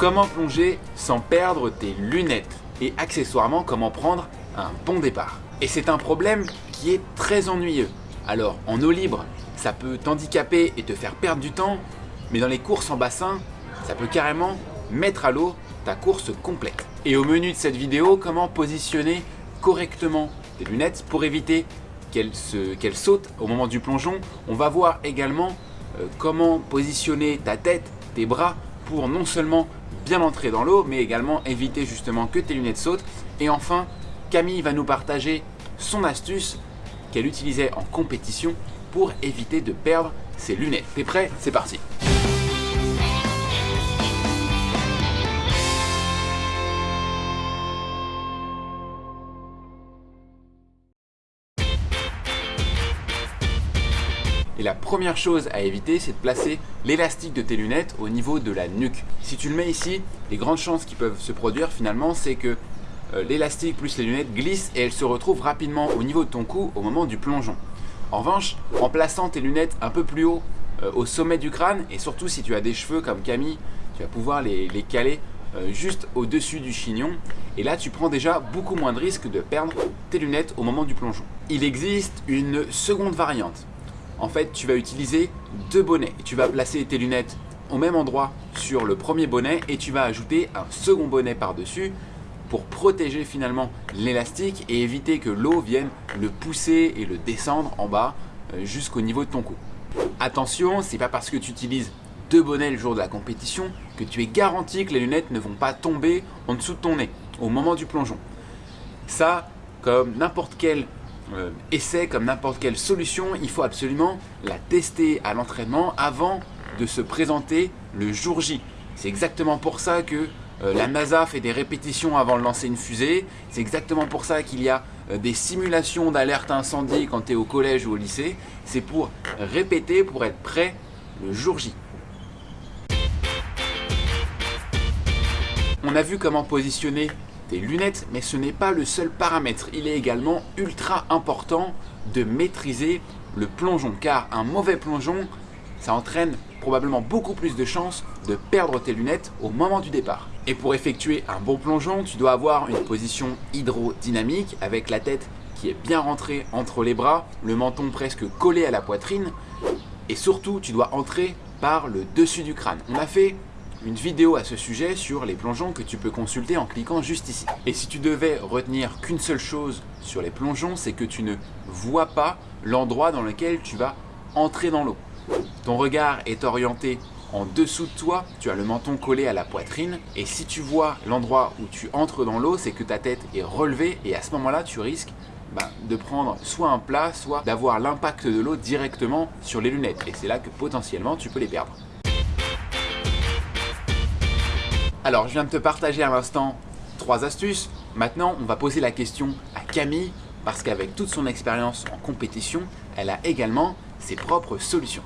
Comment plonger sans perdre tes lunettes Et accessoirement, comment prendre un bon départ Et c'est un problème qui est très ennuyeux. Alors, en eau libre, ça peut t'handicaper et te faire perdre du temps, mais dans les courses en bassin, ça peut carrément mettre à l'eau ta course complète. Et au menu de cette vidéo, comment positionner correctement tes lunettes pour éviter qu'elles sautent au moment du plongeon. On va voir également euh, comment positionner ta tête, tes bras pour non seulement bien entrer dans l'eau, mais également éviter justement que tes lunettes sautent. Et enfin, Camille va nous partager son astuce qu'elle utilisait en compétition pour éviter de perdre ses lunettes. T'es prêt? C'est parti Et la première chose à éviter, c'est de placer l'élastique de tes lunettes au niveau de la nuque. Si tu le mets ici, les grandes chances qui peuvent se produire finalement, c'est que euh, l'élastique plus les lunettes glissent et elles se retrouvent rapidement au niveau de ton cou au moment du plongeon. En revanche, en plaçant tes lunettes un peu plus haut euh, au sommet du crâne, et surtout si tu as des cheveux comme Camille, tu vas pouvoir les, caler euh, juste au-dessus du chignon. Et là, tu prends déjà beaucoup moins de risques de perdre tes lunettes au moment du plongeon. Il existe une seconde variante en fait, tu vas utiliser deux bonnets. tu vas placer tes lunettes au même endroit sur le premier bonnet et tu vas ajouter un second bonnet par-dessus pour protéger finalement l'élastique et éviter que l'eau vienne le pousser et le descendre en bas euh, jusqu'au niveau de ton cou. Attention, c'est pas parce que tu utilises deux bonnets le jour de la compétition que tu es garanti que les lunettes ne vont pas tomber en dessous de ton nez au moment du plongeon. Ça, comme n'importe quel euh, essai, comme n'importe quelle solution, il faut absolument la tester à l'entraînement avant de se présenter le jour J. C'est exactement pour ça que euh, la NASA fait des répétitions avant de lancer une fusée. C'est exactement pour ça qu'il y a euh, des simulations d'alerte incendie quand tu es au collège ou au lycée. C'est pour répéter, pour être prêt le jour J. On a vu comment positionner lunettes, mais ce n'est pas le seul paramètre. Il est également ultra important de maîtriser le plongeon, car un mauvais plongeon, ça entraîne probablement beaucoup plus de chances de perdre tes lunettes au moment du départ. Et pour effectuer un bon plongeon, tu dois avoir une position hydrodynamique avec la tête qui est bien rentrée entre les bras, le menton presque collé à la poitrine, et surtout tu dois entrer par le dessus du crâne. On a fait une vidéo à ce sujet sur les plongeons que tu peux consulter en cliquant juste ici. Et si tu devais retenir qu'une seule chose sur les plongeons, c'est que tu ne vois pas l'endroit dans lequel tu vas entrer dans l'eau. Ton regard est orienté en dessous de toi, tu as le menton collé à la poitrine et si tu vois l'endroit où tu entres dans l'eau, c'est que ta tête est relevée et à ce moment-là, tu risques bah, de prendre soit un plat, soit d'avoir l'impact de l'eau directement sur les lunettes et c'est là que potentiellement tu peux les perdre. Alors, je viens de te partager à l'instant trois astuces. Maintenant, on va poser la question à Camille parce qu'avec toute son expérience en compétition, elle a également ses propres solutions.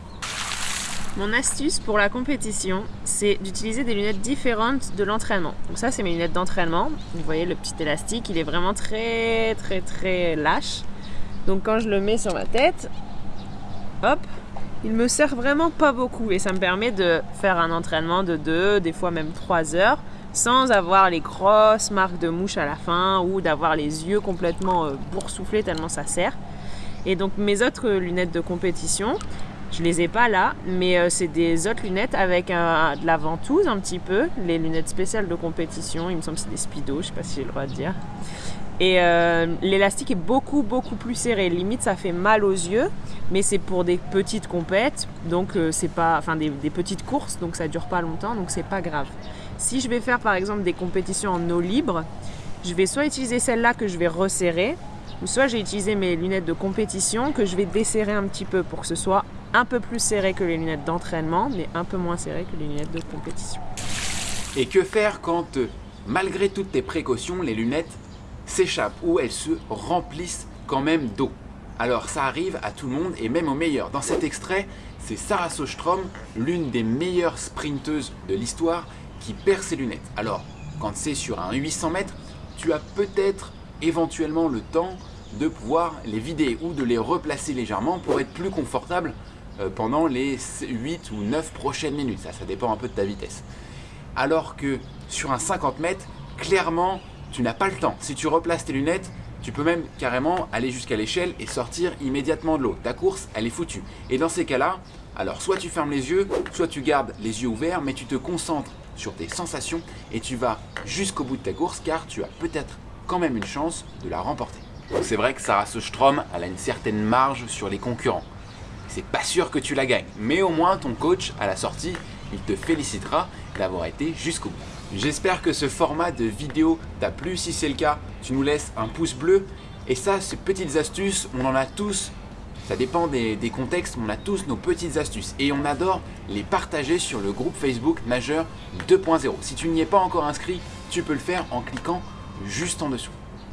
Mon astuce pour la compétition, c'est d'utiliser des lunettes différentes de l'entraînement. Donc ça, c'est mes lunettes d'entraînement. Vous voyez le petit élastique, il est vraiment très très très lâche. Donc quand je le mets sur ma tête, hop, il me sert vraiment pas beaucoup et ça me permet de faire un entraînement de 2, des fois même 3 heures sans avoir les grosses marques de mouche à la fin ou d'avoir les yeux complètement euh, boursouflés tellement ça sert. Et donc mes autres lunettes de compétition, je les ai pas là, mais euh, c'est des autres lunettes avec de la ventouse un petit peu, les lunettes spéciales de compétition, il me semble que c'est des speedo, je sais pas si j'ai le droit de dire. Et euh, l'élastique est beaucoup beaucoup plus serré. Limite, ça fait mal aux yeux, mais c'est pour des petites compètes, donc euh, c'est pas, enfin des, petites courses, donc ça dure pas longtemps, donc c'est pas grave. Si je vais faire par exemple des compétitions en eau libre, je vais soit utiliser celle-là que je vais resserrer, ou soit j'ai utilisé mes lunettes de compétition que je vais desserrer un petit peu pour que ce soit un peu plus serré que les lunettes d'entraînement, mais un peu moins serré que les lunettes de compétition. Et que faire quand, euh, malgré toutes tes précautions, les lunettes s'échappent ou elles se remplissent quand même d'eau. Alors ça arrive à tout le monde et même aux meilleurs. Dans cet extrait, c'est Sarah Sostrom, l'une des meilleures sprinteuses de l'histoire, qui perd ses lunettes. Alors, quand c'est sur un 800 mètres, tu as peut-être éventuellement le temps de pouvoir les vider ou de les replacer légèrement pour être plus confortable euh, pendant les 8 ou 9 prochaines minutes. Ça, ça dépend un peu de ta vitesse. Alors que sur un 50 mètres, clairement, tu n'as pas le temps. Si tu replaces tes lunettes, tu peux même carrément aller jusqu'à l'échelle et sortir immédiatement de l'eau. Ta course, elle est foutue. Et dans ces cas-là, alors soit tu fermes les yeux, soit tu gardes les yeux ouverts, mais tu te concentres sur tes sensations et tu vas jusqu'au bout de ta course car tu as peut-être quand même une chance de la remporter. C'est vrai que Sarah Strom, elle a une certaine marge sur les concurrents. C'est pas sûr que tu la gagnes, mais au moins ton coach à la sortie, il te félicitera d'avoir été jusqu'au bout. J'espère que ce format de vidéo t'a plu. Si c'est le cas, tu nous laisses un pouce bleu. Et ça, ces petites astuces, on en a tous. Ça dépend des, contextes, on a tous nos petites astuces. Et on adore les partager sur le groupe Facebook Nageur 2.0. Si tu n'y es pas encore inscrit, tu peux le faire en cliquant juste en dessous.